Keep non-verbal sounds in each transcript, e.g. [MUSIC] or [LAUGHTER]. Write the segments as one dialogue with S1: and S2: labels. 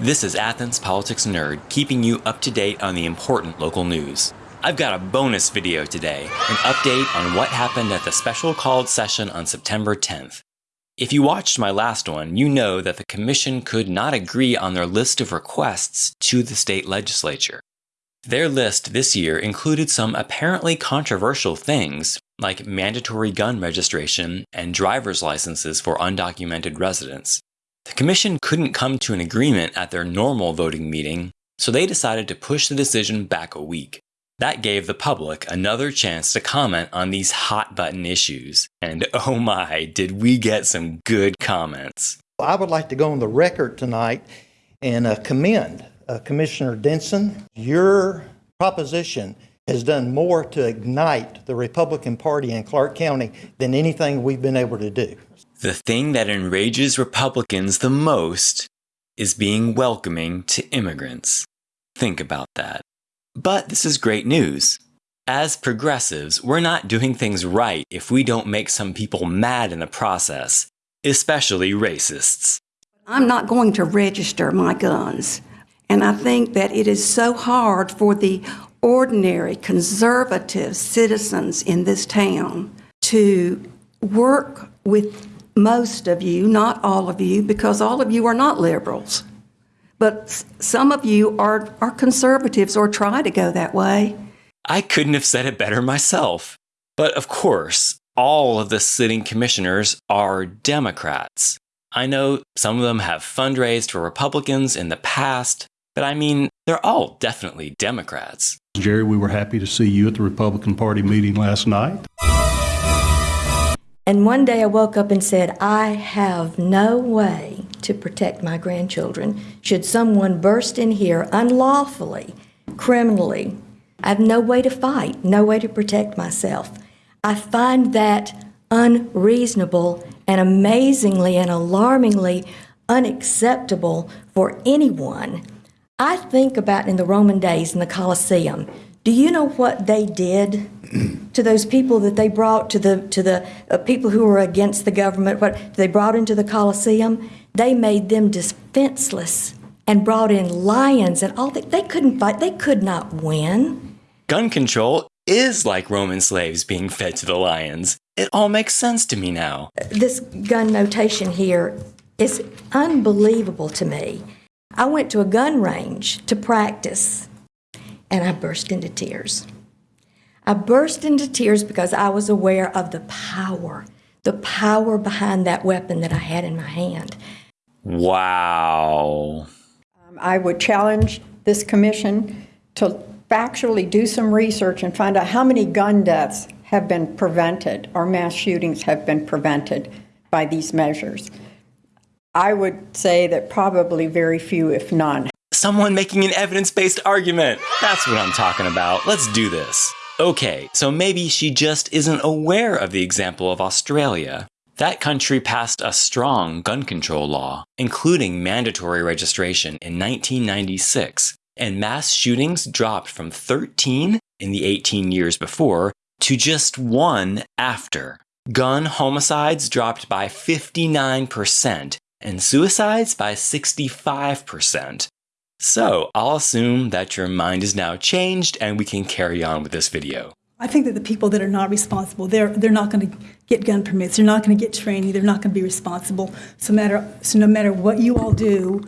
S1: This is Athens Politics Nerd, keeping you up to date on the important local news. I've got a bonus video today, an update on what happened at the special called session on September 10th. If you watched my last one, you know that the Commission could not agree on their list of requests to the state legislature. Their list this year included some apparently controversial things, like mandatory gun registration and driver's licenses for undocumented residents. The Commission couldn't come to an agreement at their normal voting meeting, so they decided to push the decision back a week. That gave the public another chance to comment on these hot button issues. And [LAUGHS] oh my, did we get some good comments.
S2: I would like to go on the record tonight and uh, commend uh, Commissioner Denson. Your proposition has done more to ignite the Republican Party in Clarke County than anything we've been able to do.
S1: The thing that enrages Republicans the most is being welcoming to immigrants. Think about that. But this is great news. As progressives, we're not doing things right if we don't make some people mad in the process, especially racists.
S3: I'm not going to register my guns. And I think that it is so hard for the ordinary conservative citizens in this town to work with most of you, not all of you, because all of you are not liberals. But some of you are, are conservatives or try to go that way.
S1: I couldn't have said it better myself. But of course, all of the sitting commissioners are Democrats. I know some of them have fundraised for Republicans in the past, but I mean, they're all definitely Democrats.
S4: Jerry, we were happy to see you at the Republican Party meeting last night.
S5: And one day I woke up and said, I have no way to protect my grandchildren. Should someone burst in here unlawfully, criminally, I have no way to fight, no way to protect myself. I find that unreasonable and amazingly and alarmingly unacceptable for anyone. I think about in the Roman days in the Colosseum. Do you know what they did to those people that they brought to the to the uh, people who were against the government? What they brought into the Colosseum? They made them defenseless and brought in lions and all that. They couldn't fight. They could not win.
S1: Gun control is like Roman slaves being fed to the lions. It all makes sense to me now.
S5: This gun notation here is unbelievable to me. I went to a gun range to practice and I burst into tears. I burst into tears because I was aware of the power, the power behind that weapon that I had in my hand.
S1: Wow.
S6: Um, I would challenge this commission to factually do some research and find out how many gun deaths have been prevented or mass shootings have been prevented by these measures. I would say that probably very few, if none.
S1: Someone making an evidence based argument. That's what I'm talking about. Let's do this. Okay, so maybe she just isn't aware of the example of Australia. That country passed a strong gun control law, including mandatory registration in 1996, and mass shootings dropped from 13 in the 18 years before to just one after. Gun homicides dropped by 59%, and suicides by 65%. So I'll assume that your mind is now changed and we can carry on with this video.
S7: I think that the people that are not responsible, they're, they're not going to get gun permits, they're not going to get training, they're not going to be responsible. So, matter, so no matter what you all do,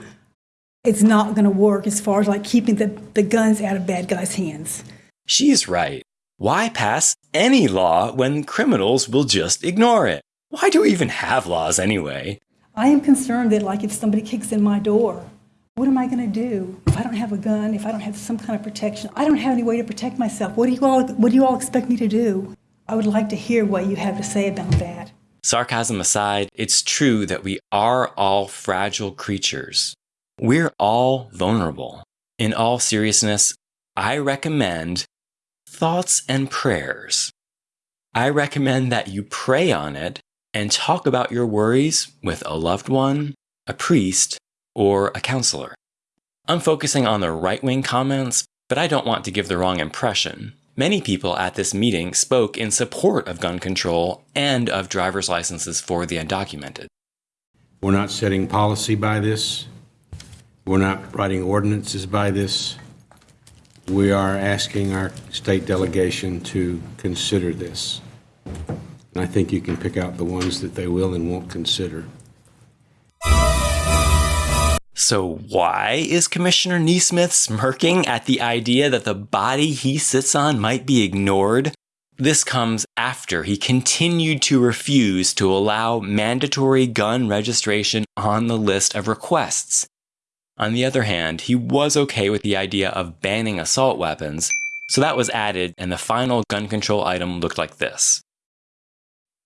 S7: it's not going to work as far as like keeping the, the guns out of bad guys' hands.
S1: She's right. Why pass any law when criminals will just ignore it? Why do we even have laws anyway?
S7: I am concerned that like if somebody kicks in my door, what am I going to do if I don't have a gun, if I don't have some kind of protection? I don't have any way to protect myself. What do you all, what do you all expect me to do? I would like to hear what you have to say about that.
S1: Sarcasm aside, it's true that we are all fragile creatures. We're all vulnerable. In all seriousness, I recommend thoughts and prayers. I recommend that you pray on it and talk about your worries with a loved one, a priest, or a counselor. I'm focusing on the right wing comments, but I don't want to give the wrong impression. Many people at this meeting spoke in support of gun control and of driver's licenses for the undocumented.
S8: We're not setting policy by this. We're not writing ordinances by this. We are asking our state delegation to consider this. And I think you can pick out the ones that they will and won't consider.
S1: So, why is Commissioner NeSmith smirking at the idea that the body he sits on might be ignored? This comes after he continued to refuse to allow mandatory gun registration on the list of requests. On the other hand, he was okay with the idea of banning assault weapons, so that was added, and the final gun control item looked like this.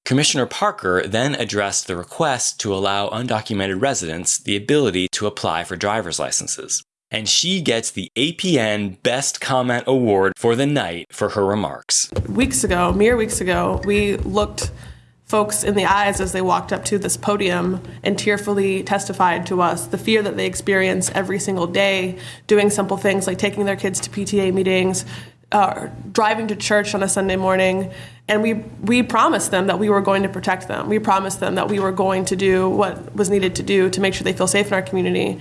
S1: Commissioner Parker then addressed the request to allow undocumented residents the ability to apply for driver's licenses. And she gets the APN Best Comment Award for the night for her remarks.
S9: Weeks ago, mere weeks ago, we looked folks in the eyes as they walked up to this podium and tearfully testified to us the fear that they experience every single day doing simple things like taking their kids to PTA meetings, uh, driving to church on a Sunday morning, and we we promised them that we were going to protect them. We promised them that we were going to do what was needed to do to make sure they feel safe in our community.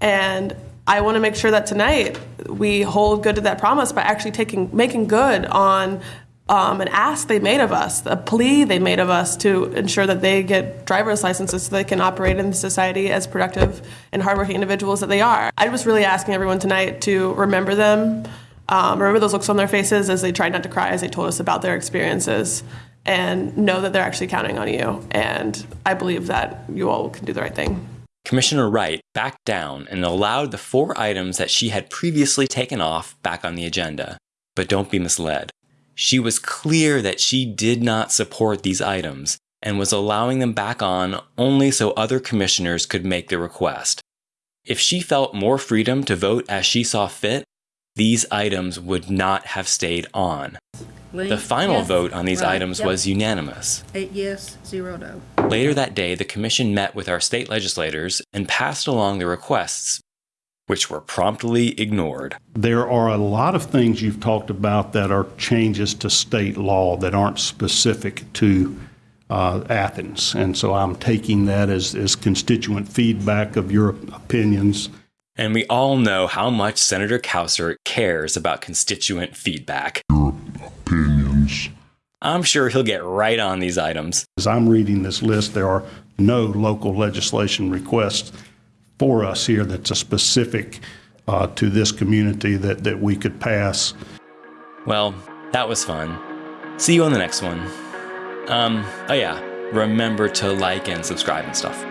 S9: And I want to make sure that tonight we hold good to that promise by actually taking making good on um, an ask they made of us, a plea they made of us to ensure that they get driver's licenses so they can operate in society as productive and hardworking individuals that they are. I was really asking everyone tonight to remember them um, remember those looks on their faces as they tried not to cry as they told us about their experiences and know that they're actually counting on you. And I believe that you all can do the right thing.
S1: Commissioner Wright backed down and allowed the four items that she had previously taken off back on the agenda. But don't be misled. She was clear that she did not support these items and was allowing them back on only so other commissioners could make the request. If she felt more freedom to vote as she saw fit, these items would not have stayed on.
S10: Lee?
S1: The final
S10: Yes.
S1: vote on these
S10: Right.
S1: items
S10: Yep.
S1: was unanimous.
S10: Eight yes, zero no.
S1: Later that day, the commission met with our state legislators and passed along the requests, which were promptly ignored.
S4: There are a lot of things you've talked about that are changes to state law that aren't specific to uh, Athens. And so I'm taking that as, as constituent feedback of your opinions.
S1: And we all know how much Senator Cowsert cares about constituent feedback.
S4: Opinions.
S1: I'm sure he'll get right on these items.
S4: As I'm reading this list, there are no local legislation requests for us here that's a specific uh, to this community that, that we could pass.
S1: Well, that was fun. See you on the next one. Um, oh yeah, remember to like and subscribe and stuff.